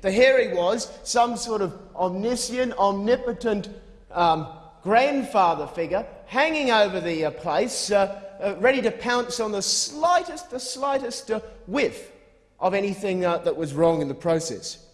For here he was, some sort of omniscient, omnipotent um, grandfather figure, hanging over the uh, place, uh, uh ready to pounce on the slightest, the slightest uh, whiff of anything uh, that was wrong in the process.